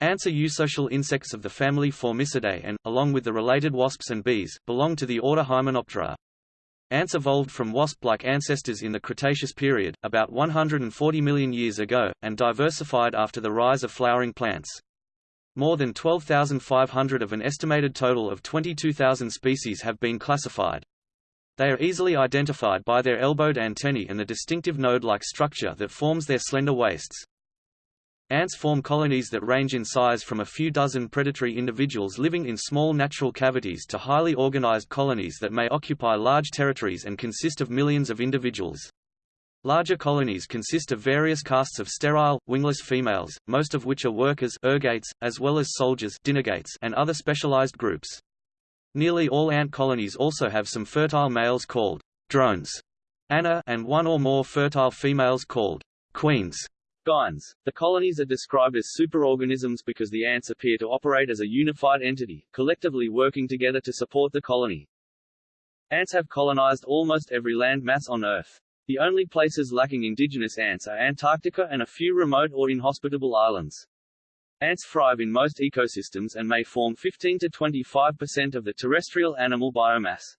Ants are eusocial insects of the family Formicidae and, along with the related wasps and bees, belong to the order Hymenoptera. Ants evolved from wasp-like ancestors in the Cretaceous period, about 140 million years ago, and diversified after the rise of flowering plants. More than 12,500 of an estimated total of 22,000 species have been classified. They are easily identified by their elbowed antennae and the distinctive node-like structure that forms their slender waists. Ants form colonies that range in size from a few dozen predatory individuals living in small natural cavities to highly organized colonies that may occupy large territories and consist of millions of individuals. Larger colonies consist of various castes of sterile, wingless females, most of which are workers ergates, as well as soldiers and other specialized groups. Nearly all ant colonies also have some fertile males called drones Anna, and one or more fertile females called queens. The colonies are described as superorganisms because the ants appear to operate as a unified entity, collectively working together to support the colony. Ants have colonized almost every land mass on Earth. The only places lacking indigenous ants are Antarctica and a few remote or inhospitable islands. Ants thrive in most ecosystems and may form 15 to 25% of the terrestrial animal biomass.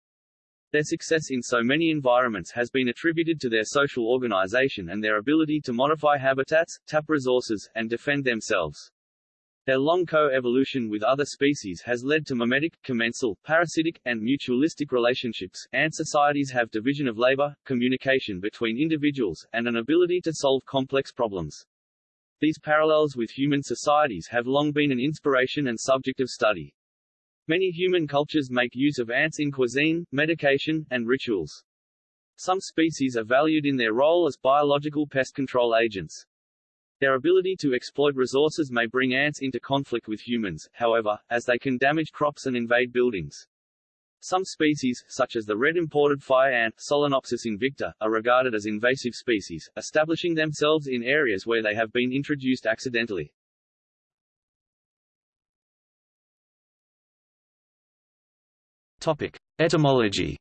Their success in so many environments has been attributed to their social organization and their ability to modify habitats, tap resources, and defend themselves. Their long co-evolution with other species has led to mimetic, commensal, parasitic, and mutualistic relationships. Ant societies have division of labor, communication between individuals, and an ability to solve complex problems. These parallels with human societies have long been an inspiration and subject of study. Many human cultures make use of ants in cuisine, medication, and rituals. Some species are valued in their role as biological pest control agents. Their ability to exploit resources may bring ants into conflict with humans, however, as they can damage crops and invade buildings. Some species, such as the red imported fire ant Solenopsis invicta, are regarded as invasive species, establishing themselves in areas where they have been introduced accidentally. Topic: Etymology.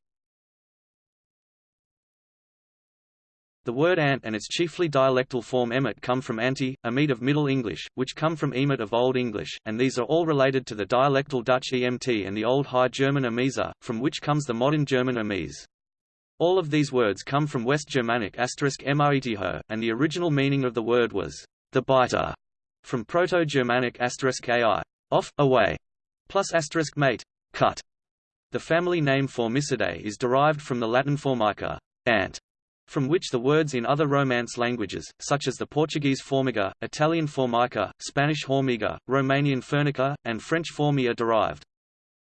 The word ant and its chiefly dialectal form emet come from anti, emet of Middle English, which come from emet of Old English, and these are all related to the dialectal Dutch emt and the Old High German emesa, from which comes the modern German emes. All of these words come from West Germanic mretho, and the original meaning of the word was the biter, from Proto-Germanic asterisk ai, off, away, plus asterisk mate, cut. The family name Formicidae is derived from the Latin formica, ant, from which the words in other Romance languages, such as the Portuguese formiga, Italian formica, Spanish hormiga, Romanian furnica, and French fourmi are derived.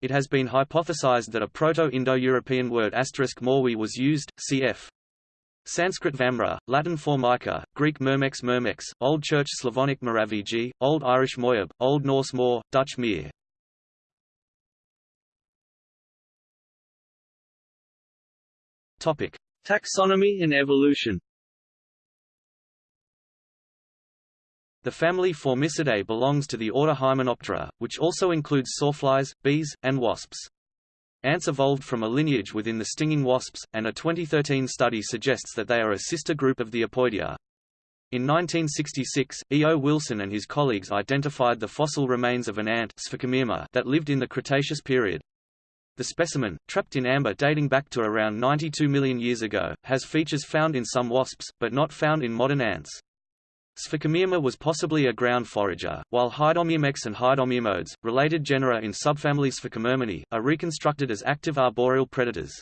It has been hypothesized that a Proto-Indo-European word asterisk morwi was used, cf. Sanskrit Vamra, Latin Formica, Greek Myrmex Myrmex, Old Church Slavonic Moraviji, Old Irish Moyab, Old Norse Mor, Dutch Mir. Topic: Taxonomy and evolution. The family Formicidae belongs to the order Hymenoptera, which also includes sawflies, bees, and wasps. Ants evolved from a lineage within the stinging wasps, and a 2013 study suggests that they are a sister group of the Apoidea. In 1966, E. O. Wilson and his colleagues identified the fossil remains of an ant that lived in the Cretaceous period. The specimen, trapped in amber dating back to around 92 million years ago, has features found in some wasps, but not found in modern ants. Sphecomyrma was possibly a ground forager, while Haidomyrmex and Haidomyrmodes, related genera in subfamily Sphecomyrminae, are reconstructed as active arboreal predators.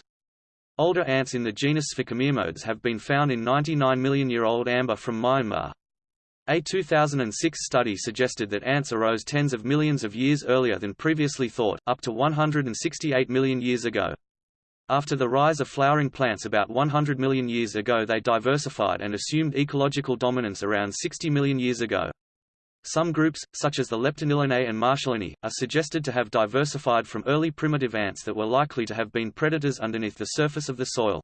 Older ants in the genus Sphecomyrmodes have been found in 99 million-year-old amber from Myanmar. A 2006 study suggested that ants arose tens of millions of years earlier than previously thought, up to 168 million years ago. After the rise of flowering plants about 100 million years ago they diversified and assumed ecological dominance around 60 million years ago. Some groups, such as the Leptanillinae and Martialinae, are suggested to have diversified from early primitive ants that were likely to have been predators underneath the surface of the soil.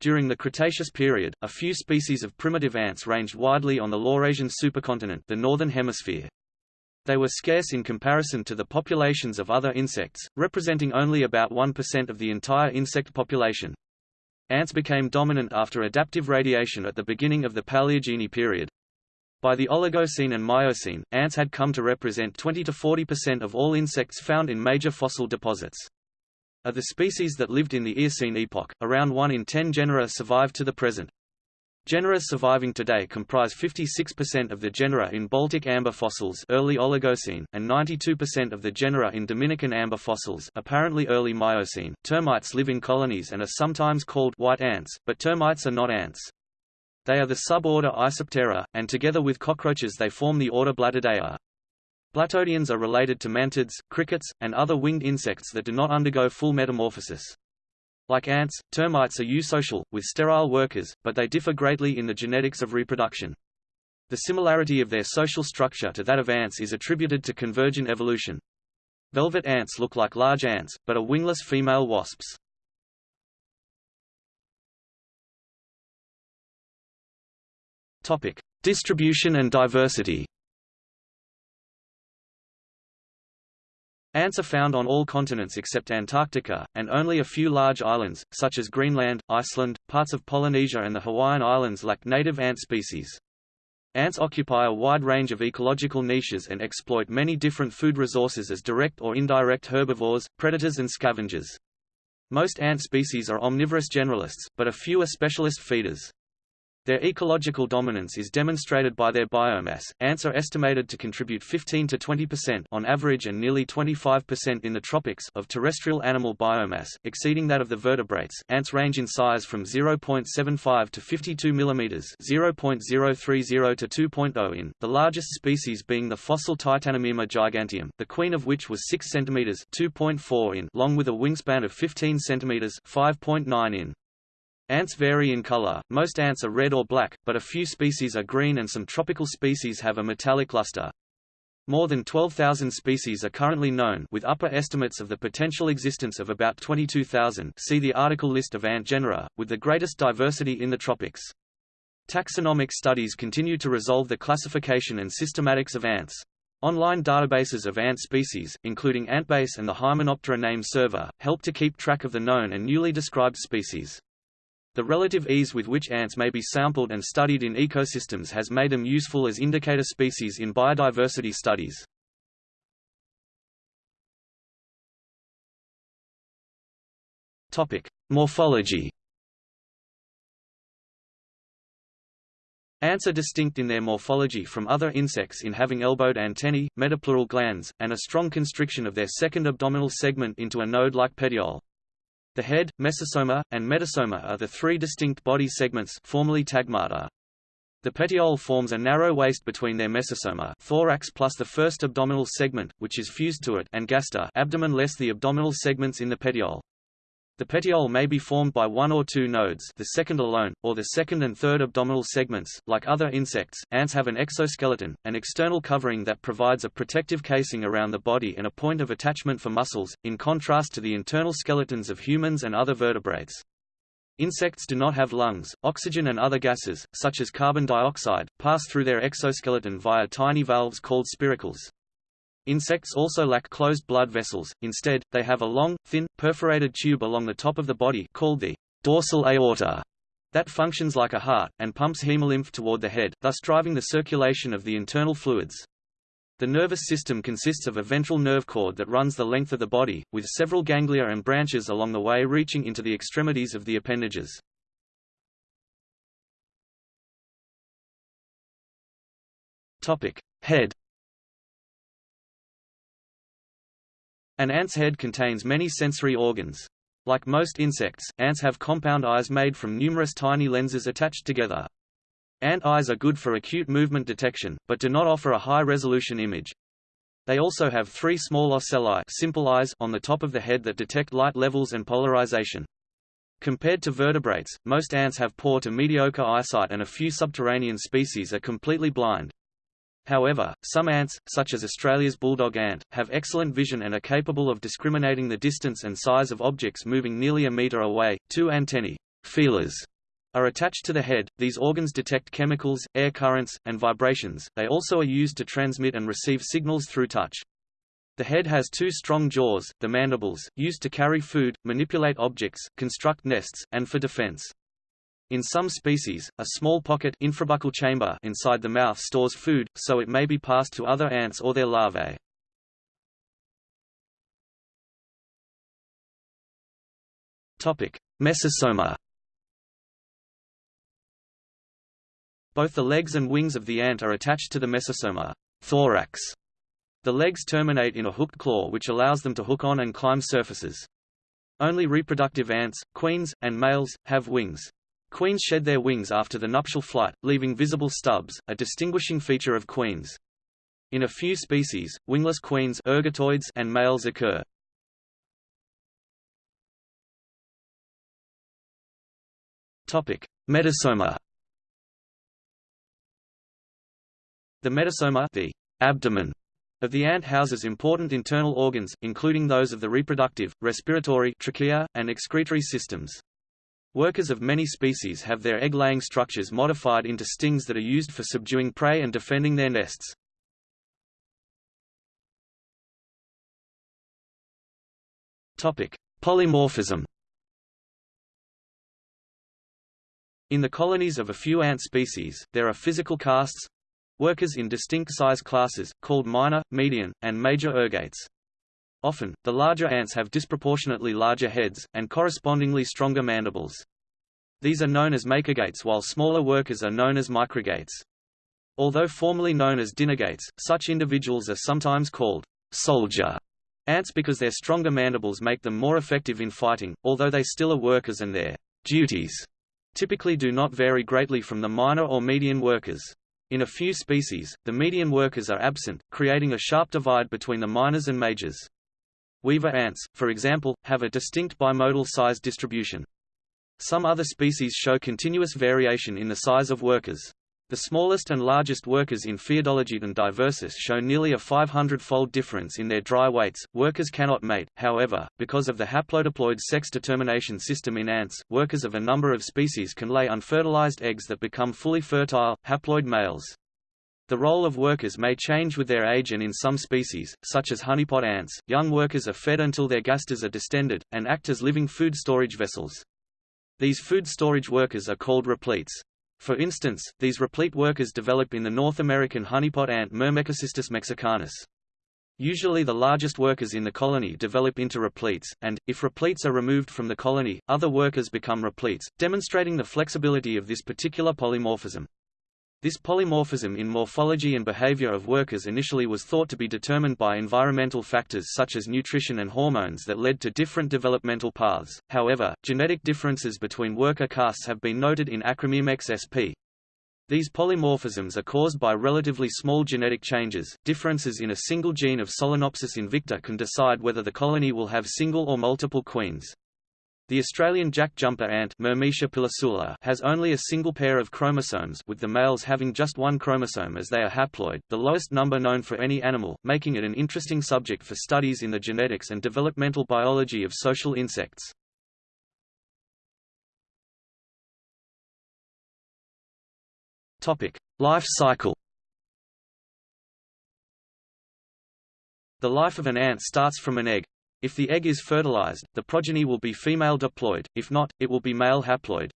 During the Cretaceous period, a few species of primitive ants ranged widely on the Laurasian supercontinent the northern hemisphere. They were scarce in comparison to the populations of other insects, representing only about 1% of the entire insect population. Ants became dominant after adaptive radiation at the beginning of the Paleogene period. By the Oligocene and Miocene, ants had come to represent 20 to 40% of all insects found in major fossil deposits. Of the species that lived in the Eocene epoch, around 1 in 10 genera survive to the present. Genera surviving today comprise 56% of the genera in Baltic amber fossils early Oligocene, and 92% of the genera in Dominican amber fossils apparently early Miocene. Termites live in colonies and are sometimes called white ants, but termites are not ants. They are the suborder Isoptera, and together with cockroaches they form the order Blattodea. Blattodeans are related to mantids, crickets, and other winged insects that do not undergo full metamorphosis. Like ants, termites are eusocial, with sterile workers, but they differ greatly in the genetics of reproduction. The similarity of their social structure to that of ants is attributed to convergent evolution. Velvet ants look like large ants, but are wingless female wasps. Distribution and diversity. Ants are found on all continents except Antarctica, and only a few large islands, such as Greenland, Iceland, parts of Polynesia and the Hawaiian Islands lack native ant species. Ants occupy a wide range of ecological niches and exploit many different food resources as direct or indirect herbivores, predators and scavengers. Most ant species are omnivorous generalists, but a few are specialist feeders. Their ecological dominance is demonstrated by their biomass. Ants are estimated to contribute 15 to 20% on average and nearly 25% in the tropics of terrestrial animal biomass, exceeding that of the vertebrates. Ants range in size from 0.75 to 52 mm, 0.030 to 2.0 in, the largest species being the fossil Titanomyrma giganteum, the queen of which was 6 cm 2.4 in long with a wingspan of 15 cm 5.9 in. Ants vary in color, most ants are red or black, but a few species are green and some tropical species have a metallic luster. More than 12,000 species are currently known with upper estimates of the potential existence of about 22,000 see the article list of ant genera, with the greatest diversity in the tropics. Taxonomic studies continue to resolve the classification and systematics of ants. Online databases of ant species, including Antbase and the Hymenoptera name server, help to keep track of the known and newly described species. The relative ease with which ants may be sampled and studied in ecosystems has made them useful as indicator species in biodiversity studies. Topic: Morphology. Ants are distinct in their morphology from other insects in having elbowed antennae, metapleural glands, and a strong constriction of their second abdominal segment into a node-like petiole. The head, mesosoma, and metasoma are the three distinct body segments formerly tagmata. The petiole forms a narrow waist between their mesosoma thorax plus the first abdominal segment, which is fused to it and gaster abdomen less the abdominal segments in the petiole. The petiole may be formed by one or two nodes the second alone, or the second and third abdominal segments. Like other insects, ants have an exoskeleton, an external covering that provides a protective casing around the body and a point of attachment for muscles, in contrast to the internal skeletons of humans and other vertebrates. Insects do not have lungs. Oxygen and other gases, such as carbon dioxide, pass through their exoskeleton via tiny valves called spiracles. Insects also lack closed blood vessels, instead, they have a long, thin, perforated tube along the top of the body called the dorsal aorta that functions like a heart, and pumps hemolymph toward the head, thus driving the circulation of the internal fluids. The nervous system consists of a ventral nerve cord that runs the length of the body, with several ganglia and branches along the way reaching into the extremities of the appendages. Topic. Head An ant's head contains many sensory organs. Like most insects, ants have compound eyes made from numerous tiny lenses attached together. Ant eyes are good for acute movement detection, but do not offer a high-resolution image. They also have three small ocelli simple eyes on the top of the head that detect light levels and polarization. Compared to vertebrates, most ants have poor to mediocre eyesight and a few subterranean species are completely blind. However, some ants, such as Australia's bulldog ant, have excellent vision and are capable of discriminating the distance and size of objects moving nearly a meter away. Two antennae, feelers, are attached to the head. These organs detect chemicals, air currents, and vibrations. They also are used to transmit and receive signals through touch. The head has two strong jaws, the mandibles, used to carry food, manipulate objects, construct nests, and for defense. In some species, a small pocket infrabuccal chamber inside the mouth stores food, so it may be passed to other ants or their larvae. Topic: Mesosoma. Both the legs and wings of the ant are attached to the mesosoma thorax. The legs terminate in a hooked claw which allows them to hook on and climb surfaces. Only reproductive ants, queens, and males, have wings. Queens shed their wings after the nuptial flight, leaving visible stubs, a distinguishing feature of queens. In a few species, wingless queens ergatoids and males occur. Topic: Metasoma. The metasoma, the abdomen of the ant houses important internal organs, including those of the reproductive, respiratory trachea, and excretory systems. Workers of many species have their egg-laying structures modified into stings that are used for subduing prey and defending their nests. Topic: Polymorphism In the colonies of a few ant species, there are physical castes workers in distinct size classes, called minor, median, and major ergates. Often, the larger ants have disproportionately larger heads, and correspondingly stronger mandibles. These are known as macrogates while smaller workers are known as microgates. Although formerly known as dinergates, such individuals are sometimes called soldier ants because their stronger mandibles make them more effective in fighting, although they still are workers and their duties typically do not vary greatly from the minor or median workers. In a few species, the median workers are absent, creating a sharp divide between the minors and majors. Weaver ants, for example, have a distinct bimodal size distribution. Some other species show continuous variation in the size of workers. The smallest and largest workers in Pheidologeton diversus show nearly a 500-fold difference in their dry weights. Workers cannot mate, however, because of the haplodiploid sex determination system in ants. Workers of a number of species can lay unfertilized eggs that become fully fertile, haploid males. The role of workers may change with their age and in some species, such as honeypot ants, young workers are fed until their gasters are distended, and act as living food storage vessels. These food storage workers are called repletes. For instance, these replete workers develop in the North American honeypot ant Myrmecocystus mexicanus. Usually the largest workers in the colony develop into repletes, and, if repletes are removed from the colony, other workers become repletes, demonstrating the flexibility of this particular polymorphism. This polymorphism in morphology and behavior of workers initially was thought to be determined by environmental factors such as nutrition and hormones that led to different developmental paths. However, genetic differences between worker castes have been noted in Acromyrmex sp. These polymorphisms are caused by relatively small genetic changes. Differences in a single gene of Solenopsis invicta can decide whether the colony will have single or multiple queens. The Australian jack-jumper ant has only a single pair of chromosomes with the males having just one chromosome as they are haploid, the lowest number known for any animal, making it an interesting subject for studies in the genetics and developmental biology of social insects. Life cycle The life of an ant starts from an egg, if the egg is fertilized, the progeny will be female diploid, if not, it will be male haploid.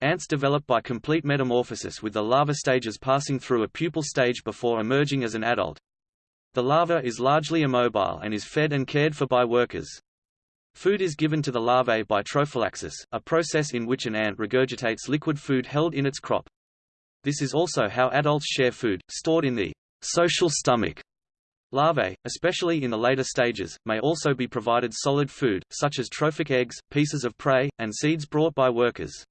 Ants develop by complete metamorphosis with the larva stages passing through a pupal stage before emerging as an adult. The larva is largely immobile and is fed and cared for by workers. Food is given to the larvae by trophallaxis, a process in which an ant regurgitates liquid food held in its crop. This is also how adults share food, stored in the social stomach Larvae, especially in the later stages, may also be provided solid food, such as trophic eggs, pieces of prey, and seeds brought by workers.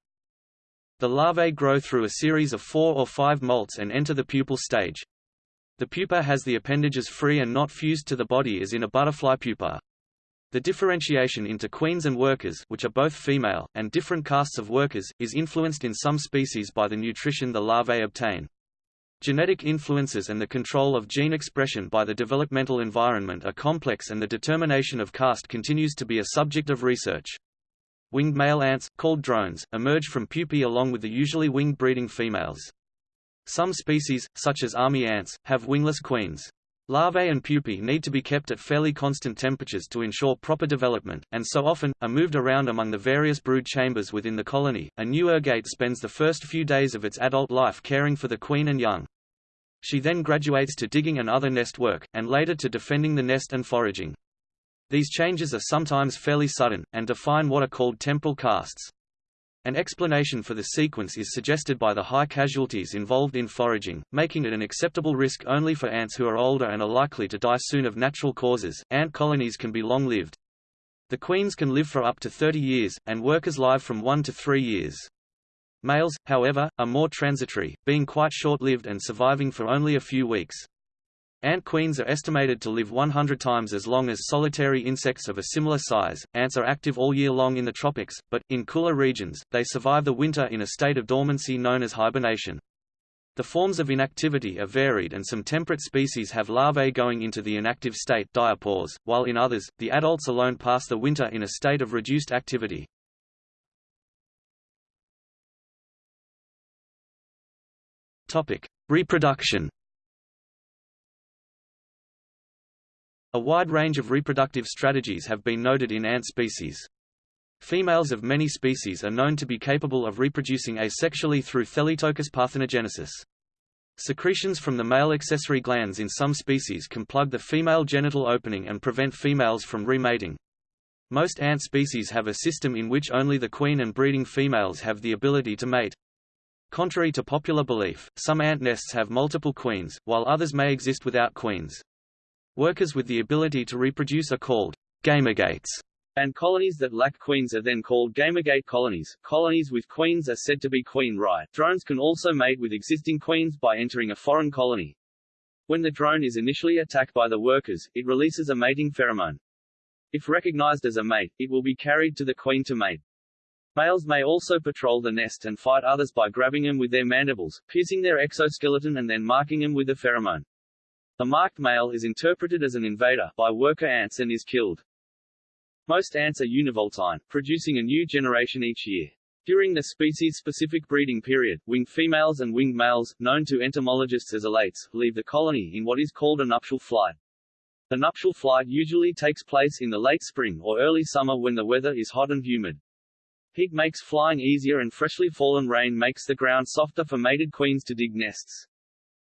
The larvae grow through a series of four or five molts and enter the pupal stage. The pupa has the appendages free and not fused to the body as in a butterfly pupa. The differentiation into queens and workers which are both female, and different castes of workers, is influenced in some species by the nutrition the larvae obtain. Genetic influences and the control of gene expression by the developmental environment are complex and the determination of caste continues to be a subject of research. Winged male ants, called drones, emerge from pupae along with the usually winged breeding females. Some species, such as army ants, have wingless queens. Larvae and pupae need to be kept at fairly constant temperatures to ensure proper development, and so often, are moved around among the various brood chambers within the colony. A new ergate spends the first few days of its adult life caring for the queen and young. She then graduates to digging and other nest work, and later to defending the nest and foraging. These changes are sometimes fairly sudden, and define what are called temporal castes. An explanation for the sequence is suggested by the high casualties involved in foraging, making it an acceptable risk only for ants who are older and are likely to die soon of natural causes. Ant colonies can be long-lived. The queens can live for up to 30 years, and workers live from 1 to 3 years. Males, however, are more transitory, being quite short-lived and surviving for only a few weeks. Ant queens are estimated to live 100 times as long as solitary insects of a similar size. Ants are active all year long in the tropics, but, in cooler regions, they survive the winter in a state of dormancy known as hibernation. The forms of inactivity are varied and some temperate species have larvae going into the inactive state diapause, while in others, the adults alone pass the winter in a state of reduced activity. Reproduction A wide range of reproductive strategies have been noted in ant species. Females of many species are known to be capable of reproducing asexually through thelytokous parthenogenesis. Secretions from the male accessory glands in some species can plug the female genital opening and prevent females from remating. Most ant species have a system in which only the queen and breeding females have the ability to mate. Contrary to popular belief, some ant nests have multiple queens, while others may exist without queens. Workers with the ability to reproduce are called gamergates, and colonies that lack queens are then called gamergate colonies. Colonies with queens are said to be queen right. Drones can also mate with existing queens by entering a foreign colony. When the drone is initially attacked by the workers, it releases a mating pheromone. If recognized as a mate, it will be carried to the queen to mate. Males may also patrol the nest and fight others by grabbing them with their mandibles, piercing their exoskeleton and then marking them with the pheromone. The marked male is interpreted as an invader by worker ants and is killed. Most ants are univoltine, producing a new generation each year. During the species-specific breeding period, winged females and winged males, known to entomologists as alates, leave the colony in what is called a nuptial flight. The nuptial flight usually takes place in the late spring or early summer when the weather is hot and humid. Heat makes flying easier and freshly fallen rain makes the ground softer for mated queens to dig nests.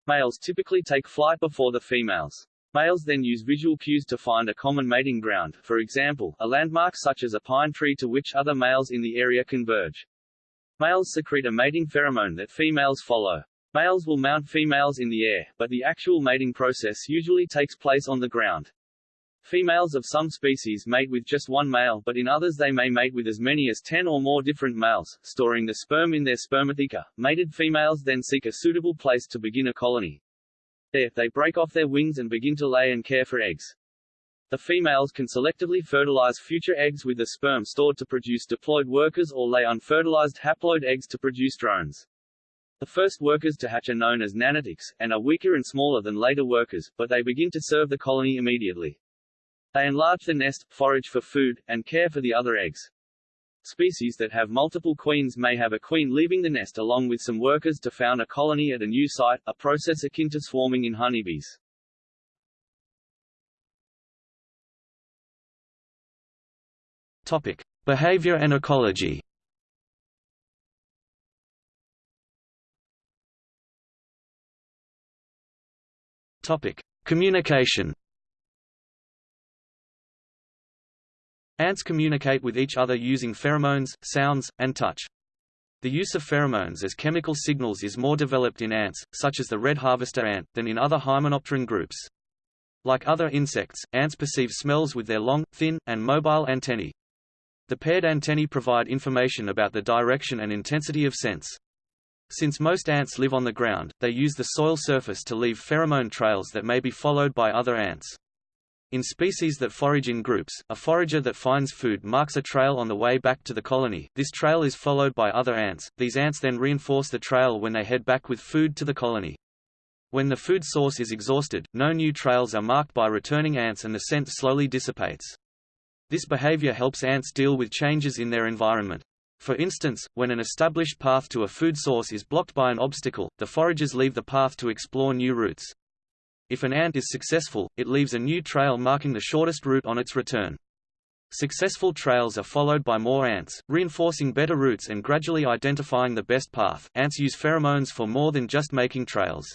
Males typically take flight before the females. Males then use visual cues to find a common mating ground, for example, a landmark such as a pine tree to which other males in the area converge. Males secrete a mating pheromone that females follow. Males will mount females in the air, but the actual mating process usually takes place on the ground. Females of some species mate with just one male but in others they may mate with as many as 10 or more different males, storing the sperm in their spermatheca. Mated females then seek a suitable place to begin a colony. There, they break off their wings and begin to lay and care for eggs. The females can selectively fertilize future eggs with the sperm stored to produce diploid workers or lay unfertilized haploid eggs to produce drones. The first workers to hatch are known as nanitics, and are weaker and smaller than later workers, but they begin to serve the colony immediately. They enlarge the nest, forage for food, and care for the other eggs. Species that have multiple queens may have a queen leaving the nest along with some workers to found a colony at a new site, a process akin to swarming in honeybees. Topic: Behavior and ecology. Topic: Communication. Ants communicate with each other using pheromones, sounds, and touch. The use of pheromones as chemical signals is more developed in ants, such as the red harvester ant, than in other hymenopteran groups. Like other insects, ants perceive smells with their long, thin, and mobile antennae. The paired antennae provide information about the direction and intensity of sense. Since most ants live on the ground, they use the soil surface to leave pheromone trails that may be followed by other ants. In species that forage in groups, a forager that finds food marks a trail on the way back to the colony. This trail is followed by other ants. These ants then reinforce the trail when they head back with food to the colony. When the food source is exhausted, no new trails are marked by returning ants and the scent slowly dissipates. This behavior helps ants deal with changes in their environment. For instance, when an established path to a food source is blocked by an obstacle, the foragers leave the path to explore new routes. If an ant is successful, it leaves a new trail marking the shortest route on its return. Successful trails are followed by more ants, reinforcing better routes and gradually identifying the best path. Ants use pheromones for more than just making trails.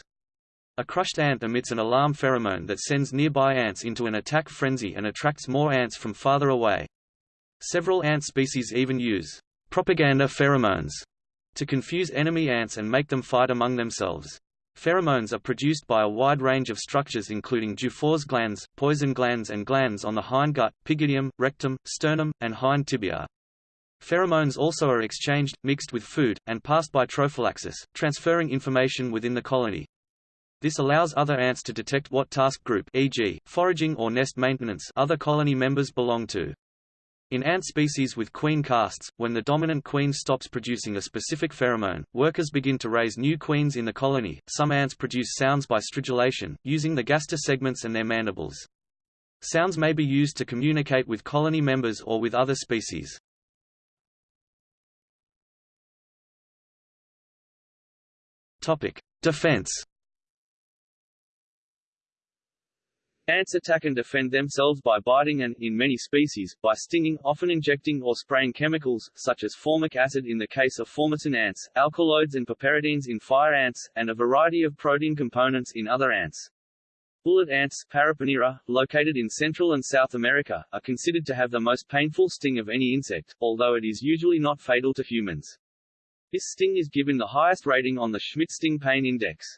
A crushed ant emits an alarm pheromone that sends nearby ants into an attack frenzy and attracts more ants from farther away. Several ant species even use propaganda pheromones to confuse enemy ants and make them fight among themselves. Pheromones are produced by a wide range of structures including Dufour's glands, poison glands and glands on the hindgut, pygidium, rectum, sternum, and hind tibia. Pheromones also are exchanged, mixed with food, and passed by trophallaxis, transferring information within the colony. This allows other ants to detect what task group e.g., foraging or nest maintenance other colony members belong to. In ant species with queen castes, when the dominant queen stops producing a specific pheromone, workers begin to raise new queens in the colony. Some ants produce sounds by stridulation, using the gaster segments and their mandibles. Sounds may be used to communicate with colony members or with other species. Topic: Defense Ants attack and defend themselves by biting and, in many species, by stinging, often injecting or spraying chemicals, such as formic acid in the case of formicine ants, alkaloids and piperidines in fire ants, and a variety of protein components in other ants. Bullet ants Paraponera, located in Central and South America, are considered to have the most painful sting of any insect, although it is usually not fatal to humans. This sting is given the highest rating on the Schmidt Sting Pain Index.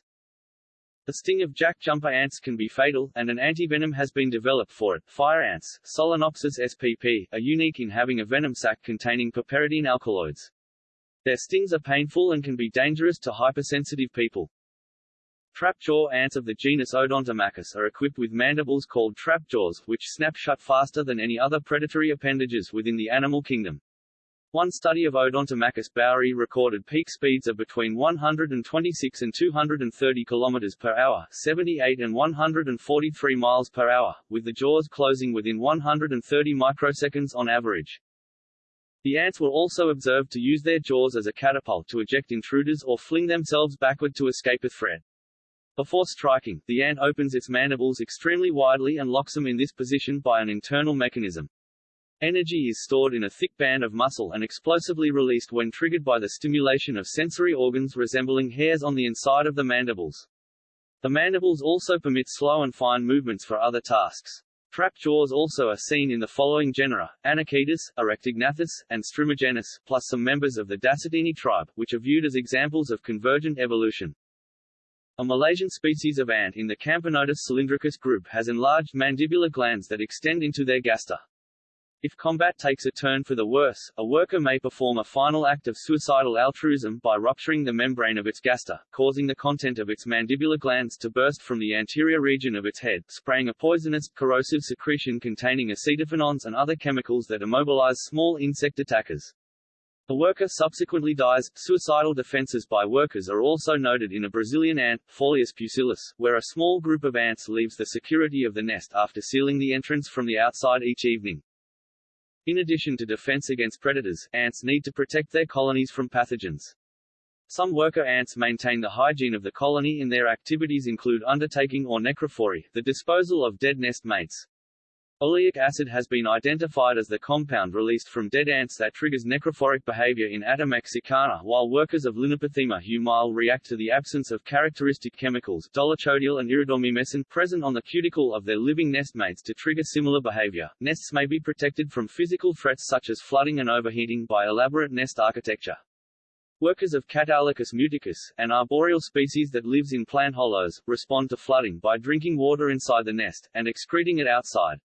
The sting of jack jumper ants can be fatal, and an antivenom has been developed for it. Fire ants, Solenopsis spp, are unique in having a venom sac containing piperidine alkaloids. Their stings are painful and can be dangerous to hypersensitive people. Trapjaw ants of the genus Odontomachus are equipped with mandibles called trap trapjaws, which snap shut faster than any other predatory appendages within the animal kingdom. One study of Odontomachus bauri recorded peak speeds of between 126 and 230 km per hour, 78 and 143 miles per hour, with the jaws closing within 130 microseconds on average. The ants were also observed to use their jaws as a catapult to eject intruders or fling themselves backward to escape a threat. Before striking, the ant opens its mandibles extremely widely and locks them in this position by an internal mechanism. Energy is stored in a thick band of muscle and explosively released when triggered by the stimulation of sensory organs resembling hairs on the inside of the mandibles. The mandibles also permit slow and fine movements for other tasks. Trap jaws also are seen in the following genera, Anochetus, Orectognathus, and Strumigenys, plus some members of the Dacetini tribe, which are viewed as examples of convergent evolution. A Malaysian species of ant in the Camponotus cylindricus group has enlarged mandibular glands that extend into their gaster. If combat takes a turn for the worse, a worker may perform a final act of suicidal altruism by rupturing the membrane of its gaster, causing the content of its mandibular glands to burst from the anterior region of its head, spraying a poisonous, corrosive secretion containing acetophenones and other chemicals that immobilize small insect attackers. The worker subsequently dies. Suicidal defenses by workers are also noted in a Brazilian ant, Forelius pusillus, where a small group of ants leaves the security of the nest after sealing the entrance from the outside each evening. In addition to defense against predators, ants need to protect their colonies from pathogens. Some worker ants maintain the hygiene of the colony and their activities include undertaking or necrophory, the disposal of dead nest mates. Oleic acid has been identified as the compound released from dead ants that triggers necrophoric behavior in Atta mexicana while workers of Linepithema humile react to the absence of characteristic chemicals dolichodial and iridomyrmecin present on the cuticle of their living nestmates to trigger similar behavior. Nests may be protected from physical threats such as flooding and overheating by elaborate nest architecture. Workers of Cataulacus muticus, an arboreal species that lives in plant hollows, respond to flooding by drinking water inside the nest, and excreting it outside.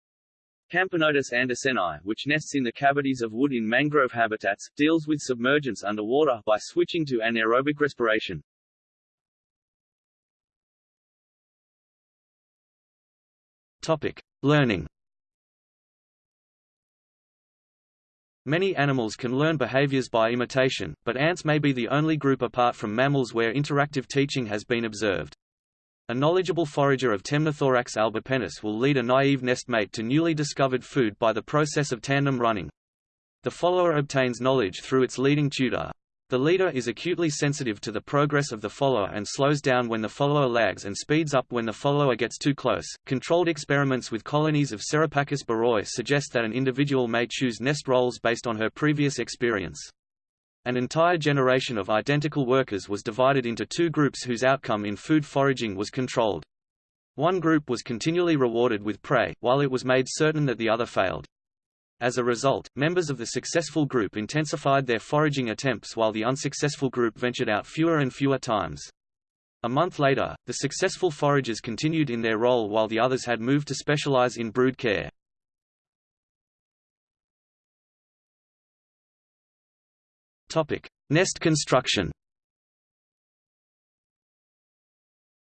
Camponotus anderseni, which nests in the cavities of wood in mangrove habitats, deals with submergence underwater by switching to anaerobic respiration. Topic: Learning. Many animals can learn behaviors by imitation, but ants may be the only group apart from mammals where interactive teaching has been observed. A knowledgeable forager of Temnothorax albipennis will lead a naive nestmate to newly discovered food by the process of tandem running. The follower obtains knowledge through its leading tutor. The leader is acutely sensitive to the progress of the follower and slows down when the follower lags and speeds up when the follower gets too close. Controlled experiments with colonies of Cerapachys biroi suggest that an individual may choose nest roles based on her previous experience. An entire generation of identical workers was divided into two groups whose outcome in food foraging was controlled. One group was continually rewarded with prey, while it was made certain that the other failed. As a result, members of the successful group intensified their foraging attempts while the unsuccessful group ventured out fewer and fewer times. A month later, the successful foragers continued in their role while the others had moved to specialize in brood care. Topic: Nest construction.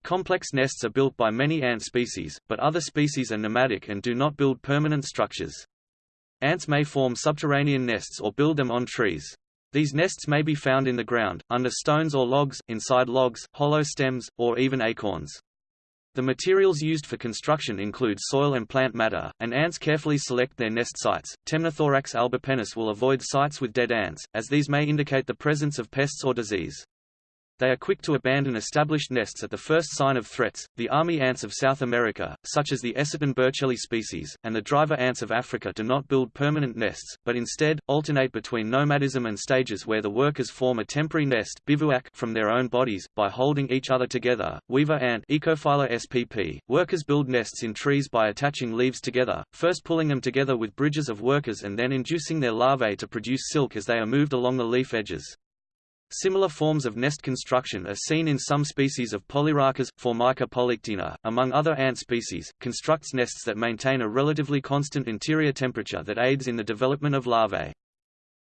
Complex nests are built by many ant species, but other species are nomadic and do not build permanent structures. Ants may form subterranean nests or build them on trees. These nests may be found in the ground, under stones or logs, inside logs, hollow stems, or even acorns. The materials used for construction include soil and plant matter, and ants carefully select their nest sites. Temnothorax albipennis will avoid sites with dead ants, as these may indicate the presence of pests or disease. They are quick to abandon established nests at the first sign of threats. The army ants of South America, such as the Eciton burchelli species, and the driver ants of Africa do not build permanent nests, but instead, alternate between nomadism and stages where the workers form a temporary nest bivouac from their own bodies, by holding each other together. Weaver ant Oecophylla spp. Workers build nests in trees by attaching leaves together, first pulling them together with bridges of workers and then inducing their larvae to produce silk as they are moved along the leaf edges. Similar forms of nest construction are seen in some species of Polyrhachis, Formica polyctena, among other ant species, constructs nests that maintain a relatively constant interior temperature that aids in the development of larvae.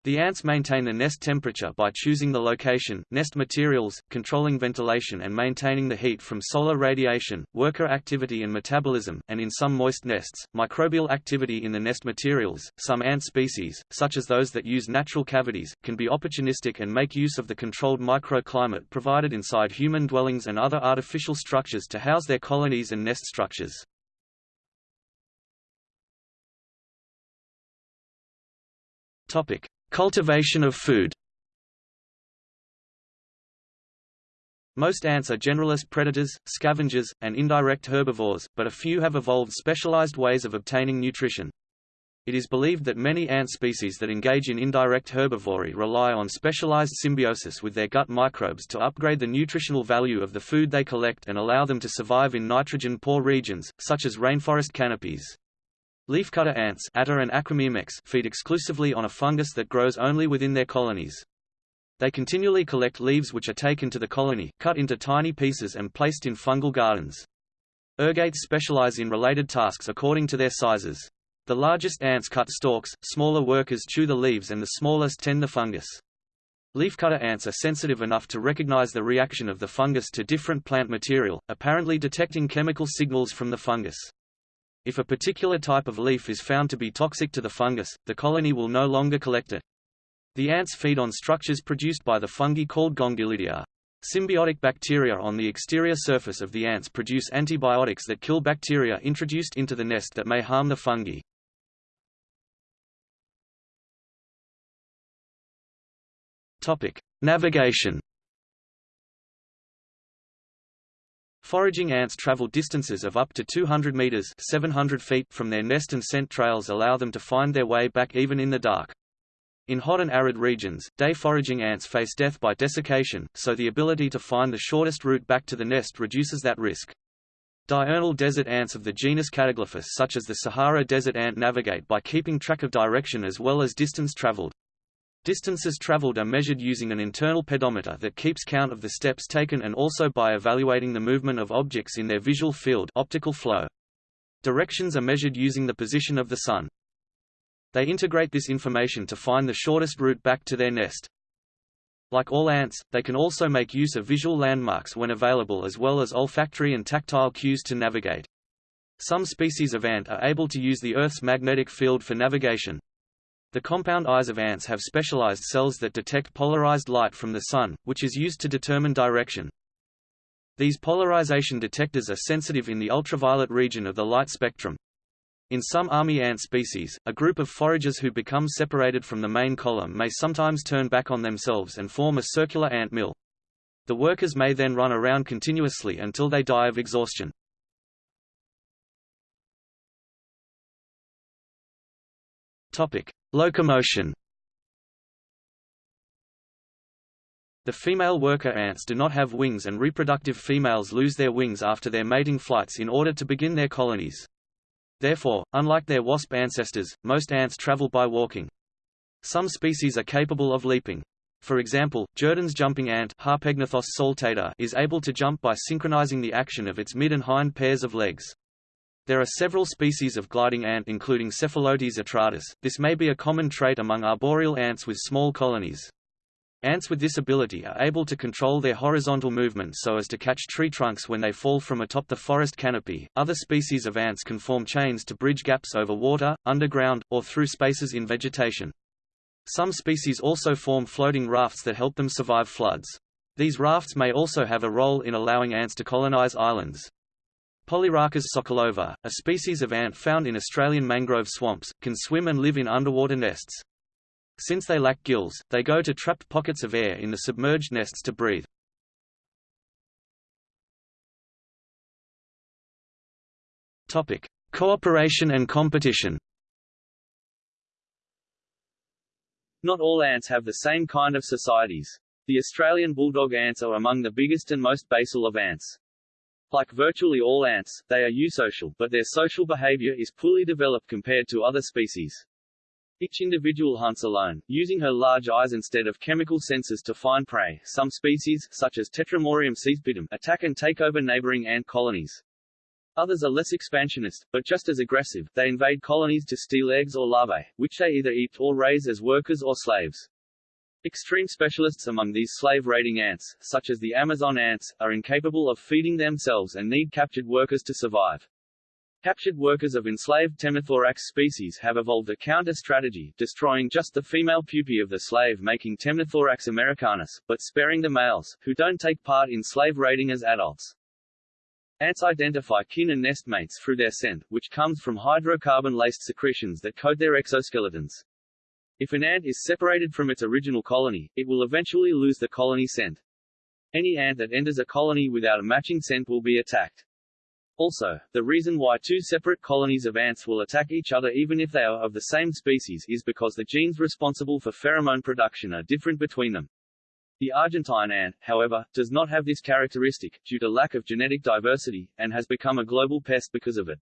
The ants maintain the nest temperature by choosing the location, nest materials, controlling ventilation and maintaining the heat from solar radiation, worker activity and metabolism, and in some moist nests, microbial activity in the nest materials. Some ant species, such as those that use natural cavities, can be opportunistic and make use of the controlled microclimate provided inside human dwellings and other artificial structures to house their colonies and nest structures. Topic: Cultivation of food Most ants are generalist predators, scavengers, and indirect herbivores, but a few have evolved specialized ways of obtaining nutrition. It is believed that many ant species that engage in indirect herbivory rely on specialized symbiosis with their gut microbes to upgrade the nutritional value of the food they collect and allow them to survive in nitrogen-poor regions, such as rainforest canopies. Leafcutter ants Atta and Acromyrmex feed exclusively on a fungus that grows only within their colonies. They continually collect leaves which are taken to the colony, cut into tiny pieces and placed in fungal gardens. Ergates specialize in related tasks according to their sizes. The largest ants cut stalks, smaller workers chew the leaves and the smallest tend the fungus. Leafcutter ants are sensitive enough to recognize the reaction of the fungus to different plant material, apparently detecting chemical signals from the fungus. If a particular type of leaf is found to be toxic to the fungus, the colony will no longer collect it. The ants feed on structures produced by the fungi called gongylidia. Symbiotic bacteria on the exterior surface of the ants produce antibiotics that kill bacteria introduced into the nest that may harm the fungi. Navigation Foraging ants travel distances of up to 200 meters 700 feet from their nest and scent trails allow them to find their way back even in the dark. In hot and arid regions, day foraging ants face death by desiccation, so the ability to find the shortest route back to the nest reduces that risk. Diurnal desert ants of the genus Cataglyphis such as the Sahara desert ant navigate by keeping track of direction as well as distance traveled. Distances traveled are measured using an internal pedometer that keeps count of the steps taken and also by evaluating the movement of objects in their visual field optical flow. Directions are measured using the position of the sun. They integrate this information to find the shortest route back to their nest. Like all ants, they can also make use of visual landmarks when available as well as olfactory and tactile cues to navigate. Some species of ant are able to use the Earth's magnetic field for navigation. The compound eyes of ants have specialized cells that detect polarized light from the sun, which is used to determine direction. These polarization detectors are sensitive in the ultraviolet region of the light spectrum. In some army ant species, a group of foragers who become separated from the main column may sometimes turn back on themselves and form a circular ant mill. The workers may then run around continuously until they die of exhaustion. Topic: Locomotion. The female worker ants do not have wings and reproductive females lose their wings after their mating flights in order to begin their colonies. Therefore, unlike their wasp ancestors, most ants travel by walking. Some species are capable of leaping. For example, Jerdon's jumping ant is able to jump by synchronizing the action of its mid and hind pairs of legs. There are several species of gliding ant including Cephalotes atratus. This may be a common trait among arboreal ants with small colonies. Ants with this ability are able to control their horizontal movement so as to catch tree trunks when they fall from atop the forest canopy. Other species of ants can form chains to bridge gaps over water, underground, or through spaces in vegetation. Some species also form floating rafts that help them survive floods. These rafts may also have a role in allowing ants to colonize islands. Polyrhachis sokolova, a species of ant found in Australian mangrove swamps, can swim and live in underwater nests. Since they lack gills, they go to trapped pockets of air in the submerged nests to breathe. Topic: Cooperation and competition. Not all ants have the same kind of societies. The Australian bulldog ants are among the biggest and most basal of ants. Like virtually all ants, they are eusocial, but their social behavior is poorly developed compared to other species. Each individual hunts alone, using her large eyes instead of chemical senses to find prey. Some species, such as Tetramorium caespitum, attack and take over neighboring ant colonies. Others are less expansionist, but just as aggressive, they invade colonies to steal eggs or larvae, which they either eat or raise as workers or slaves. Extreme specialists among these slave-raiding ants, such as the Amazon ants, are incapable of feeding themselves and need captured workers to survive. Captured workers of enslaved Temnothorax species have evolved a counter-strategy, destroying just the female pupae of the slave making Temnothorax americanus, but sparing the males, who don't take part in slave raiding as adults. Ants identify kin and nestmates through their scent, which comes from hydrocarbon-laced secretions that coat their exoskeletons. If an ant is separated from its original colony, it will eventually lose the colony scent. Any ant that enters a colony without a matching scent will be attacked. Also, the reason why two separate colonies of ants will attack each other even if they are of the same species is because the genes responsible for pheromone production are different between them. The Argentine ant, however, does not have this characteristic, due to lack of genetic diversity, and has become a global pest because of it.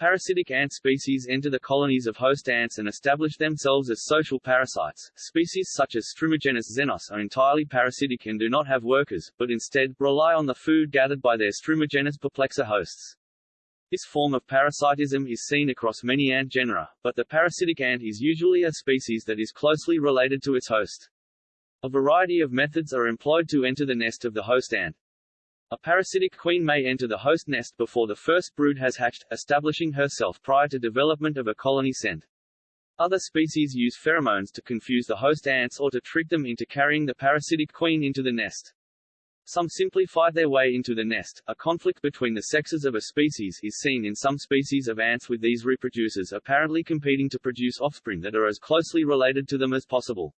Parasitic ant species enter the colonies of host ants and establish themselves as social parasites. Species such as Strumigenys xenos are entirely parasitic and do not have workers, but instead, rely on the food gathered by their Strumigenys perplexa hosts. This form of parasitism is seen across many ant genera, but the parasitic ant is usually a species that is closely related to its host. A variety of methods are employed to enter the nest of the host ant. A parasitic queen may enter the host nest before the first brood has hatched, establishing herself prior to development of a colony scent. Other species use pheromones to confuse the host ants or to trick them into carrying the parasitic queen into the nest. Some simply fight their way into the nest. A conflict between the sexes of a species is seen in some species of ants with these reproducers apparently competing to produce offspring that are as closely related to them as possible.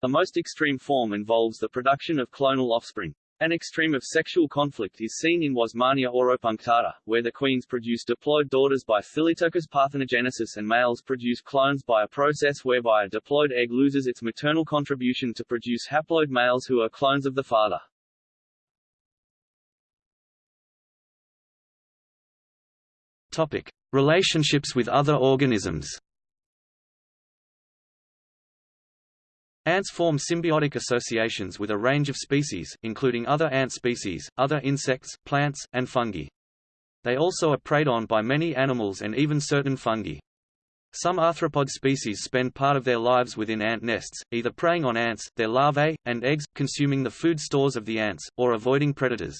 The most extreme form involves the production of clonal offspring. An extreme of sexual conflict is seen in Wasmannia auropunctata, where the queens produce diploid daughters by thelytokous parthenogenesis and males produce clones by a process whereby a diploid egg loses its maternal contribution to produce haploid males who are clones of the father. Topic: Relationships with other organisms. Ants form symbiotic associations with a range of species, including other ant species, other insects, plants, and fungi. They also are preyed on by many animals and even certain fungi. Some arthropod species spend part of their lives within ant nests, either preying on ants, their larvae, and eggs, consuming the food stores of the ants, or avoiding predators.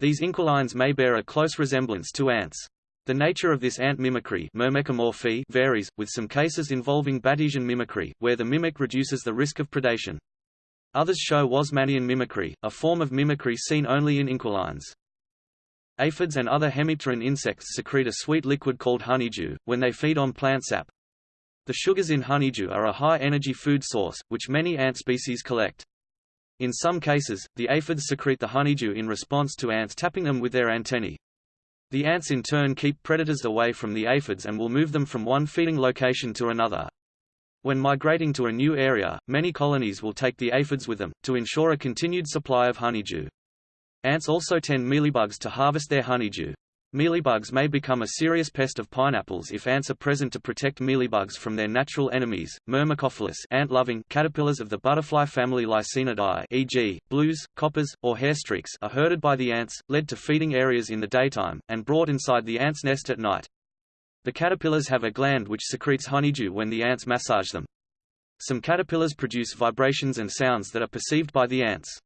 These inquilines may bear a close resemblance to ants. The nature of this ant mimicry varies, with some cases involving Batesian mimicry, where the mimic reduces the risk of predation. Others show Wasmannian mimicry, a form of mimicry seen only in inquilines. Aphids and other hemipteran insects secrete a sweet liquid called honeydew, when they feed on plant sap. The sugars in honeydew are a high-energy food source, which many ant species collect. In some cases, the aphids secrete the honeydew in response to ants tapping them with their antennae. The ants in turn keep predators away from the aphids and will move them from one feeding location to another. When migrating to a new area, many colonies will take the aphids with them, to ensure a continued supply of honeydew. Ants also tend mealybugs to harvest their honeydew. Mealybugs may become a serious pest of pineapples if ants are present to protect mealybugs from their natural enemies, Myrmecophilous ant-loving caterpillars of the butterfly family Lycaenidae e.g., blues, coppers, or hairstreaks are herded by the ants, led to feeding areas in the daytime, and brought inside the ant's nest at night. The caterpillars have a gland which secretes honeydew when the ants massage them. Some caterpillars produce vibrations and sounds that are perceived by the ants.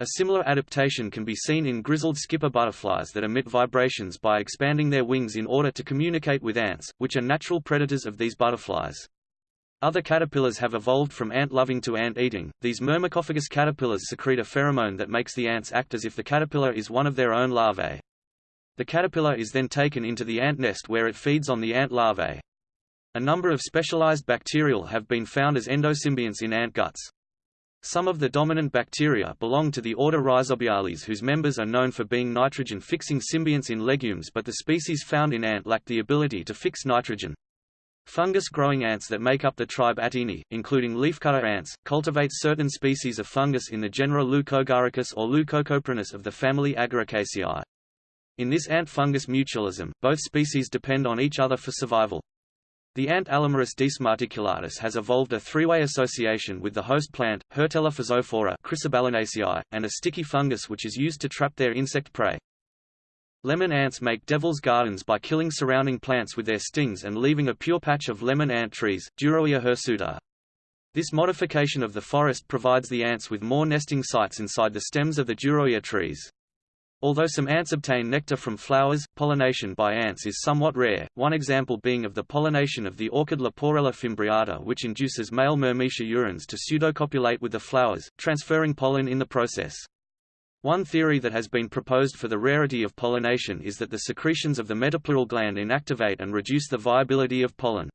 A similar adaptation can be seen in grizzled skipper butterflies that emit vibrations by expanding their wings in order to communicate with ants, which are natural predators of these butterflies. Other caterpillars have evolved from ant-loving to ant-eating. These myrmecophagous caterpillars secrete a pheromone that makes the ants act as if the caterpillar is one of their own larvae. The caterpillar is then taken into the ant nest where it feeds on the ant larvae. A number of specialized bacterial have been found as endosymbionts in ant guts. Some of the dominant bacteria belong to the order Rhizobiales whose members are known for being nitrogen-fixing symbionts in legumes but the species found in ant lack the ability to fix nitrogen. Fungus-growing ants that make up the tribe Attini, including leafcutter ants, cultivate certain species of fungus in the genera Leucoagaricus or Leucocoprinus of the family Agaricaceae. In this ant fungus mutualism, both species depend on each other for survival. The ant Allomerus decemarticulatus has evolved a three-way association with the host plant, Hirtella physophora and a sticky fungus which is used to trap their insect prey. Lemon ants make devil's gardens by killing surrounding plants with their stings and leaving a pure patch of lemon ant trees, Duroia hirsuta. This modification of the forest provides the ants with more nesting sites inside the stems of the Duroia trees. Although some ants obtain nectar from flowers, pollination by ants is somewhat rare, one example being of the pollination of the orchid Leporella fimbriata which induces male Myrmecia urens to pseudocopulate with the flowers, transferring pollen in the process. One theory that has been proposed for the rarity of pollination is that the secretions of the metapleural gland inactivate and reduce the viability of pollen.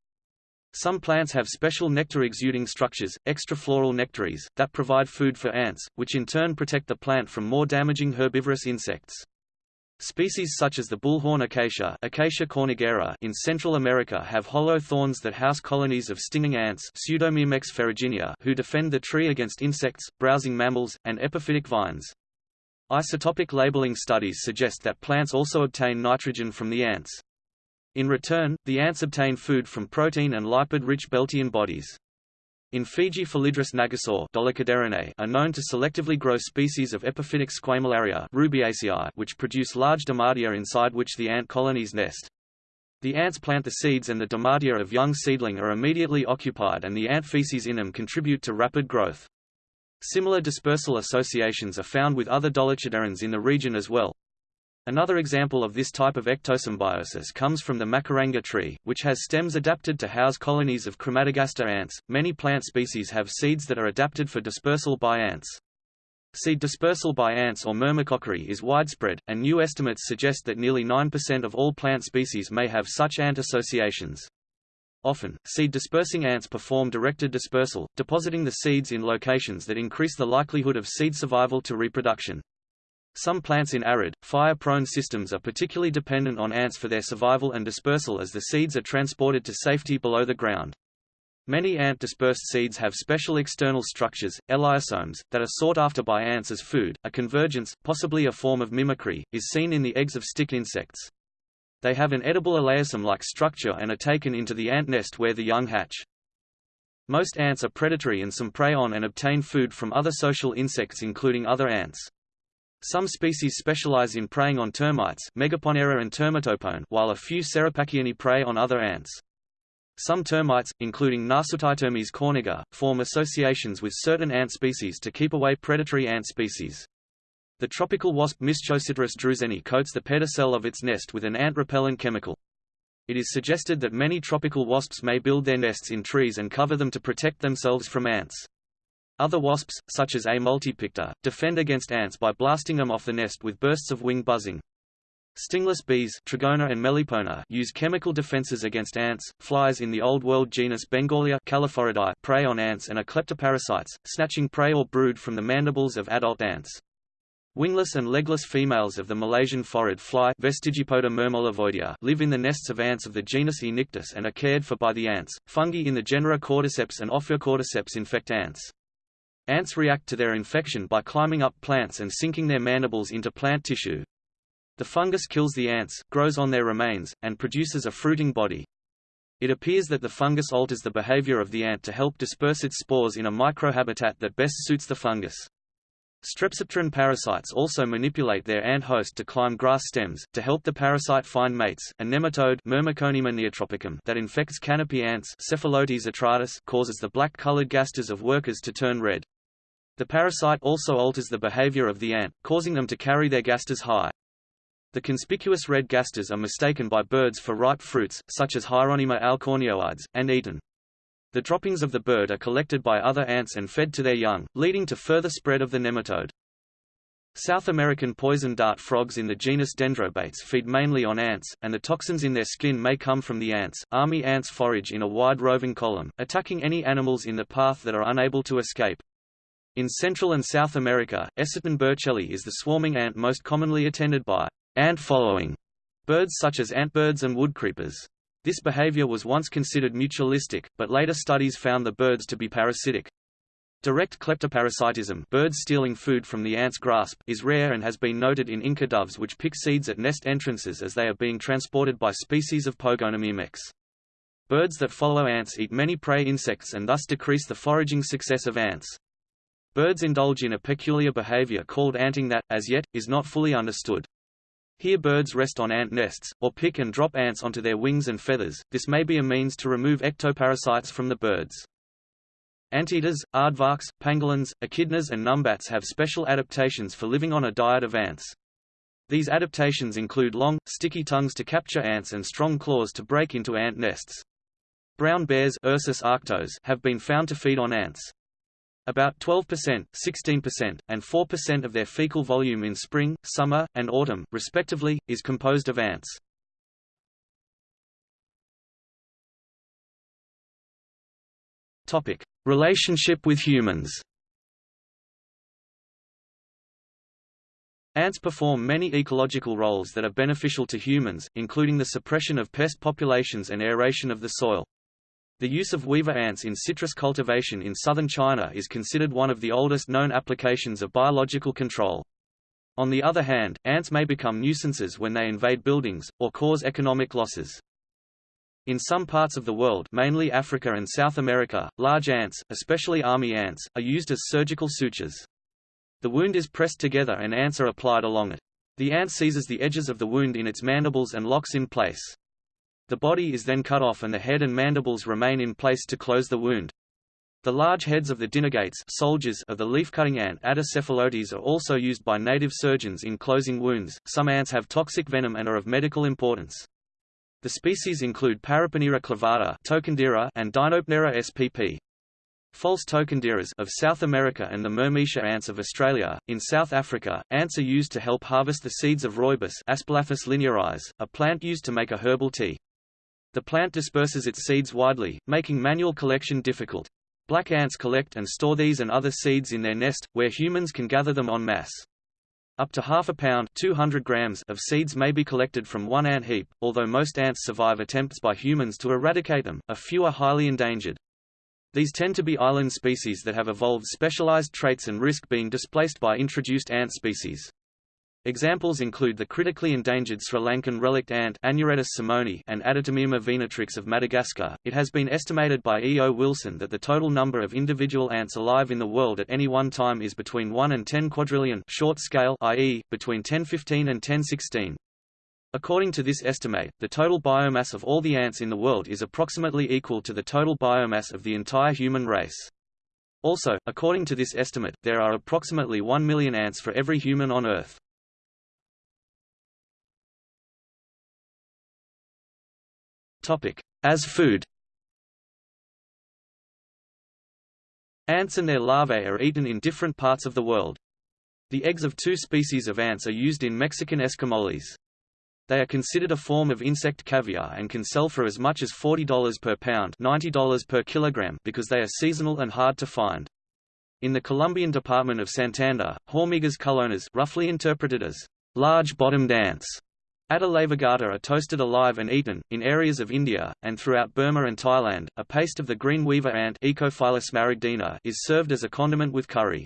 Some plants have special nectar-exuding structures, extrafloral nectaries, that provide food for ants, which in turn protect the plant from more damaging herbivorous insects. Species such as the bullhorn acacia, acacia cornigera in Central America have hollow thorns that house colonies of stinging ants Pseudomyrmex ferruginea who defend the tree against insects, browsing mammals, and epiphytic vines. Isotopic labeling studies suggest that plants also obtain nitrogen from the ants. In return, the ants obtain food from protein and lipid-rich Beltian bodies. In Fiji Philidris nagasau are known to selectively grow species of epiphytic Squamellaria rubiaceae which produce large domatia inside which the ant colonies nest. The ants plant the seeds and the domatia of young seedling are immediately occupied and the ant feces in them contribute to rapid growth. Similar dispersal associations are found with other dolichoderans in the region as well. Another example of this type of ectosymbiosis comes from the macaranga tree, which has stems adapted to house colonies of Crematogaster ants. Many plant species have seeds that are adapted for dispersal by ants. Seed dispersal by ants or myrmecochory is widespread, and new estimates suggest that nearly 9% of all plant species may have such ant associations. Often, seed-dispersing ants perform directed dispersal, depositing the seeds in locations that increase the likelihood of seed survival to reproduction. Some plants in arid, fire-prone systems are particularly dependent on ants for their survival and dispersal as the seeds are transported to safety below the ground. Many ant-dispersed seeds have special external structures, elaiosomes, that are sought after by ants as food. A convergence, possibly a form of mimicry, is seen in the eggs of stick insects. They have an edible elaiosome-like structure and are taken into the ant nest where the young hatch. Most ants are predatory and some prey on and obtain food from other social insects including other ants. Some species specialize in preying on termites Megaponera and Termitopone while a few Cerapachyinae prey on other ants. Some termites, including Nasutitermes corniger, form associations with certain ant species to keep away predatory ant species. The tropical wasp Mischocyttarus drewseni coats the pedicel of its nest with an ant-repellent chemical. It is suggested that many tropical wasps may build their nests in trees and cover them to protect themselves from ants. Other wasps, such as A. multipicta, defend against ants by blasting them off the nest with bursts of wing buzzing. Stingless bees Trigona and Melipona use chemical defenses against ants. Flies in the Old World genus Bengalia prey on ants and are kleptoparasites, snatching prey or brood from the mandibles of adult ants. Wingless and legless females of the Malaysian phorid fly Vestigipoda live in the nests of ants of the genus Aenictus and are cared for by the ants. Fungi in the genera Cordyceps and Ophiocordyceps infect ants. Ants react to their infection by climbing up plants and sinking their mandibles into plant tissue. The fungus kills the ants, grows on their remains, and produces a fruiting body. It appears that the fungus alters the behavior of the ant to help disperse its spores in a microhabitat that best suits the fungus. Strepsipteran parasites also manipulate their ant host to climb grass stems, to help the parasite find mates. A nematode neotropicum that infects canopy ants causes the black-colored gasters of workers to turn red. The parasite also alters the behavior of the ant, causing them to carry their gasters high. The conspicuous red gasters are mistaken by birds for ripe fruits, such as Hieronyma alcornioides, and eaten. The droppings of the bird are collected by other ants and fed to their young, leading to further spread of the nematode. South American poison dart frogs in the genus Dendrobates feed mainly on ants, and the toxins in their skin may come from the ants. Army ants forage in a wide roving column, attacking any animals in the path that are unable to escape. In Central and South America, Eciton burchelli is the swarming ant most commonly attended by ant-following birds such as antbirds and woodcreepers. This behavior was once considered mutualistic, but later studies found the birds to be parasitic. Direct kleptoparasitism birds stealing food from the ant's grasp is rare and has been noted in Inca doves which pick seeds at nest entrances as they are being transported by species of Pogonomyrmex. Birds that follow ants eat many prey insects and thus decrease the foraging success of ants. Birds indulge in a peculiar behavior called anting that, as yet, is not fully understood. Here birds rest on ant nests, or pick and drop ants onto their wings and feathers, this may be a means to remove ectoparasites from the birds. Anteaters, aardvarks, pangolins, echidnas and numbats have special adaptations for living on a diet of ants. These adaptations include long, sticky tongues to capture ants and strong claws to break into ant nests. Brown bears Ursus arctos have been found to feed on ants. About 12%, 16%, and 4% of their fecal volume in spring, summer, and autumn, respectively, is composed of ants. Topic: Relationship with humans. Ants perform many ecological roles that are beneficial to humans, including the suppression of pest populations and aeration of the soil. The use of weaver ants in citrus cultivation in southern China is considered one of the oldest known applications of biological control. On the other hand, ants may become nuisances when they invade buildings, or cause economic losses. In some parts of the world mainly Africa and South America, large ants, especially army ants, are used as surgical sutures. The wound is pressed together and ants are applied along it. The ant seizes the edges of the wound in its mandibles and locks in place. The body is then cut off and the head and mandibles remain in place to close the wound. The large heads of the dinergates soldiers of the leaf-cutting ant Atta cephalotes are also used by native surgeons in closing wounds. Some ants have toxic venom and are of medical importance. The species include Paraponera clavata and Dinoponera spp. False tocanderas of South America and the Myrmecia ants of Australia. In South Africa, ants are used to help harvest the seeds of rooibos linearis, a plant used to make a herbal tea. The plant disperses its seeds widely, making manual collection difficult. Black ants collect and store these and other seeds in their nest, where humans can gather them en masse. Up to half a pound 200 grams of seeds may be collected from one ant heap, although most ants survive attempts by humans to eradicate them, a few are highly endangered. These tend to be island species that have evolved specialized traits and risk being displaced by introduced ant species. Examples include the critically endangered Sri Lankan relict ant Aneuretus simoni and Adetomyrma venatrix of Madagascar. It has been estimated by E. O. Wilson that the total number of individual ants alive in the world at any one time is between 1 and 10 quadrillion short scale i.e., between 1015 and 1016. According to this estimate, the total biomass of all the ants in the world is approximately equal to the total biomass of the entire human race. Also, according to this estimate, there are approximately 1 million ants for every human on Earth. As food Ants and their larvae are eaten in different parts of the world. The eggs of two species of ants are used in Mexican escamoles. They are considered a form of insect caviar and can sell for as much as $40 per pound $90 per kilogram because they are seasonal and hard to find. In the Colombian department of Santander, hormigas culonas roughly interpreted as large-bottomed ants Atta laevigata are toasted alive and eaten. In areas of India, and throughout Burma and Thailand, a paste of the green weaver ant is served as a condiment with curry.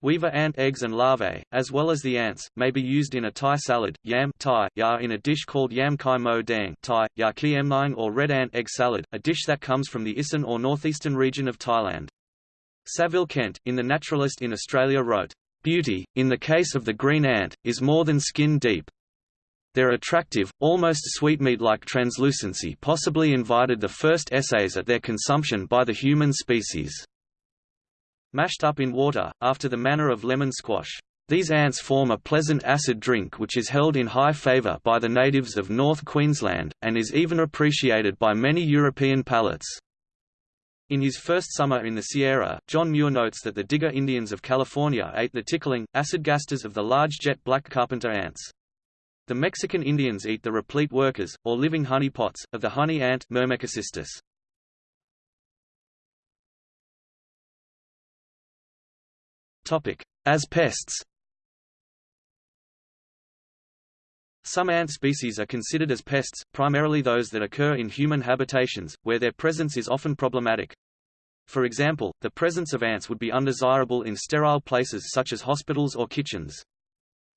Weaver ant eggs and larvae, as well as the ants, may be used in a Thai salad, yam Thai, ya in a dish called yam kai mo dang Thai, ya kiemnine or red ant egg salad, a dish that comes from the Isan or northeastern region of Thailand. Saville Kent, in The Naturalist in Australia wrote, Beauty, in the case of the green ant, is more than skin deep. Their attractive, almost sweetmeat-like translucency possibly invited the first essays at their consumption by the human species mashed up in water, after the manner of lemon squash. These ants form a pleasant acid drink which is held in high favour by the natives of North Queensland, and is even appreciated by many European palates. In his first summer in the Sierra, John Muir notes that the Digger Indians of California ate the tickling, acid gasters of the large jet black carpenter ants. The Mexican Indians eat the replete workers, or living honey pots, of the honey ant Myrmecocystus. As pests Some ant species are considered as pests, primarily those that occur in human habitations, where their presence is often problematic. For example, the presence of ants would be undesirable in sterile places such as hospitals or kitchens.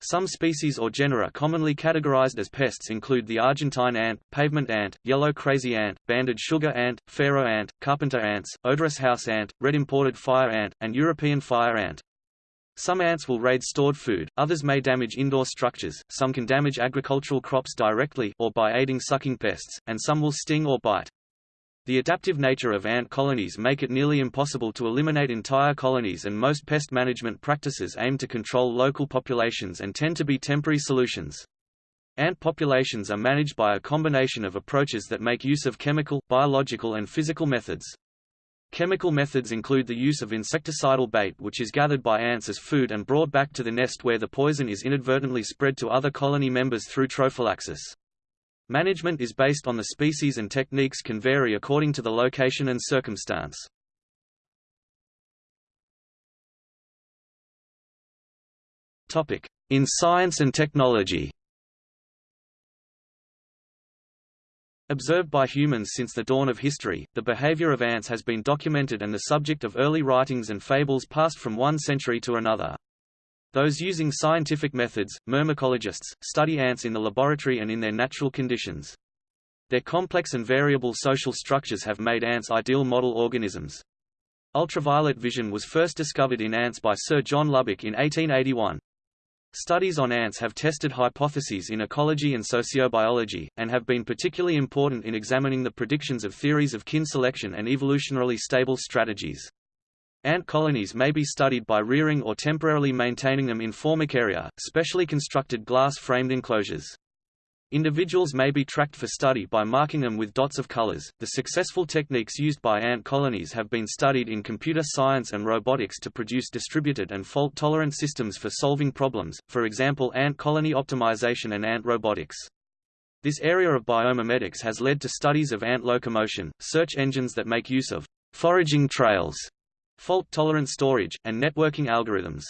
Some species or genera commonly categorized as pests include the Argentine ant, pavement ant, yellow crazy ant, banded sugar ant, pharaoh ant, carpenter ants, odorous house ant, red imported fire ant, and European fire ant. Some ants will raid stored food, others may damage indoor structures, some can damage agricultural crops directly or by aiding sucking pests, and some will sting or bite. The adaptive nature of ant colonies make it nearly impossible to eliminate entire colonies and most pest management practices aim to control local populations and tend to be temporary solutions. Ant populations are managed by a combination of approaches that make use of chemical, biological and physical methods. Chemical methods include the use of insecticidal bait which is gathered by ants as food and brought back to the nest where the poison is inadvertently spread to other colony members through trophallaxis. Management is based on the species and techniques can vary according to the location and circumstance. In science and technology Observed by humans since the dawn of history, the behavior of ants has been documented and the subject of early writings and fables passed from one century to another. Those using scientific methods, myrmecologists, study ants in the laboratory and in their natural conditions. Their complex and variable social structures have made ants ideal model organisms. Ultraviolet vision was first discovered in ants by Sir John Lubbock in 1881. Studies on ants have tested hypotheses in ecology and sociobiology, and have been particularly important in examining the predictions of theories of kin selection and evolutionarily stable strategies. Ant colonies may be studied by rearing or temporarily maintaining them in formicaria, specially constructed glass-framed enclosures. Individuals may be tracked for study by marking them with dots of colors. The successful techniques used by ant colonies have been studied in computer science and robotics to produce distributed and fault-tolerant systems for solving problems, for example ant colony optimization and ant robotics. This area of biomimetics has led to studies of ant locomotion, search engines that make use of foraging trails, fault-tolerant storage, and networking algorithms.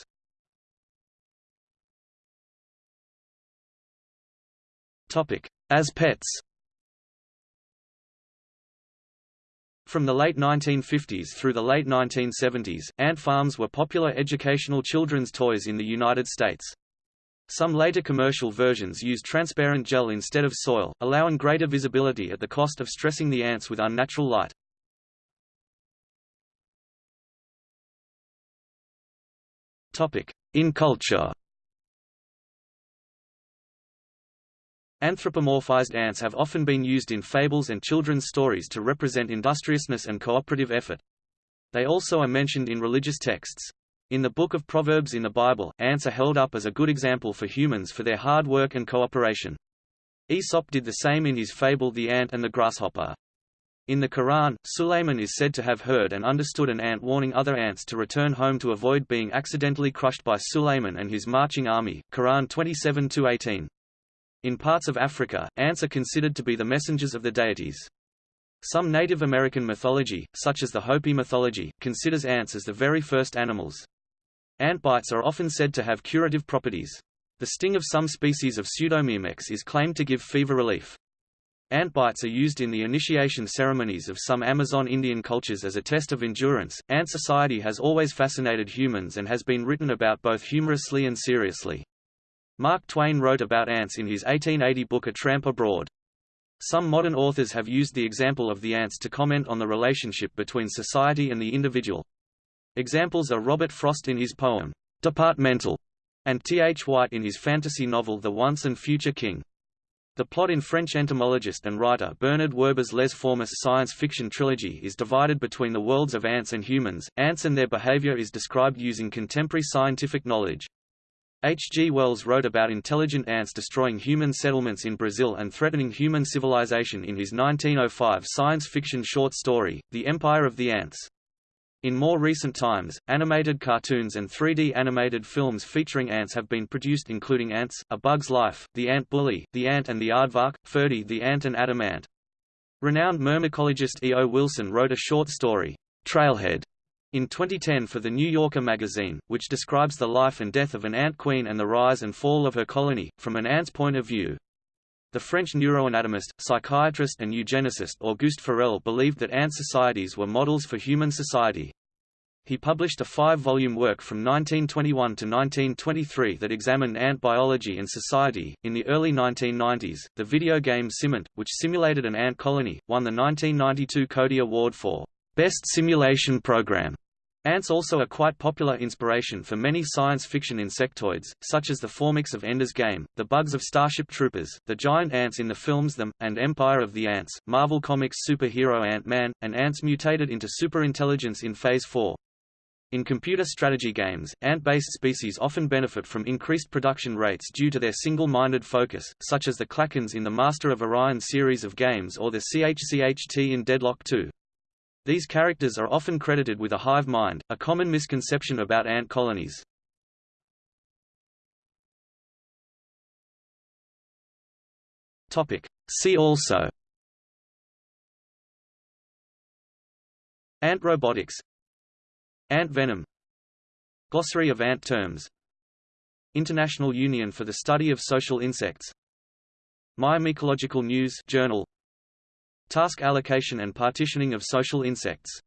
As pets From the late 1950s through the late 1970s, ant farms were popular educational children's toys in the United States. Some later commercial versions used transparent gel instead of soil, allowing greater visibility at the cost of stressing the ants with unnatural light. In culture Anthropomorphized ants have often been used in fables and children's stories to represent industriousness and cooperative effort. They also are mentioned in religious texts. In the Book of Proverbs in the Bible, ants are held up as a good example for humans for their hard work and cooperation. Aesop did the same in his fable The Ant and the Grasshopper. In the Quran, Sulayman is said to have heard and understood an ant warning other ants to return home to avoid being accidentally crushed by Sulayman and his marching army. Quran 27-18. In parts of Africa, ants are considered to be the messengers of the deities. Some Native American mythology, such as the Hopi mythology, considers ants as the very first animals. Ant bites are often said to have curative properties. The sting of some species of Pseudomyrmex is claimed to give fever relief. Ant bites are used in the initiation ceremonies of some Amazon Indian cultures as a test of endurance. Ant society has always fascinated humans and has been written about both humorously and seriously. Mark Twain wrote about ants in his 1880 book A Tramp Abroad. Some modern authors have used the example of the ants to comment on the relationship between society and the individual. Examples are Robert Frost in his poem, Departmental, and T. H. White in his fantasy novel The Once and Future King. The plot in French entomologist and writer Bernard Werber's Les Fourmis science fiction trilogy is divided between the worlds of ants and humans. Ants and their behavior is described using contemporary scientific knowledge. H. G. Wells wrote about intelligent ants destroying human settlements in Brazil and threatening human civilization in his 1905 science fiction short story, The Empire of the Ants. In more recent times, animated cartoons and 3D animated films featuring ants have been produced including Ants, A Bug's Life, The Ant Bully, The Ant and the Aardvark, Ferdy the Ant and Adam Ant. Renowned myrmecologist E. O. Wilson wrote a short story, Trailhead, in 2010 for The New Yorker magazine, which describes the life and death of an ant queen and the rise and fall of her colony, from an ant's point of view. The French neuroanatomist, psychiatrist and eugenicist Auguste Forel believed that ant societies were models for human society. He published a five-volume work from 1921 to 1923 that examined ant biology and society. In the early 1990s, the video game Simant, which simulated an ant colony, won the 1992 Codie Award for Best Simulation Program. Ants also are quite popular inspiration for many science fiction insectoids, such as the Formics of Ender's Game, the bugs of Starship Troopers, the giant ants in the films Them, and Empire of the Ants, Marvel Comics superhero Ant-Man, and ants mutated into superintelligence in Phase 4. In computer strategy games, ant-based species often benefit from increased production rates due to their single-minded focus, such as the Klackons in the Master of Orion series of games or the CHCHT in Deadlock 2. These characters are often credited with a hive mind, a common misconception about ant colonies. See also Ant robotics Ant venom Glossary of ant terms International Union for the Study of Social Insects Myrmecological News Journal Task allocation and partitioning of social insects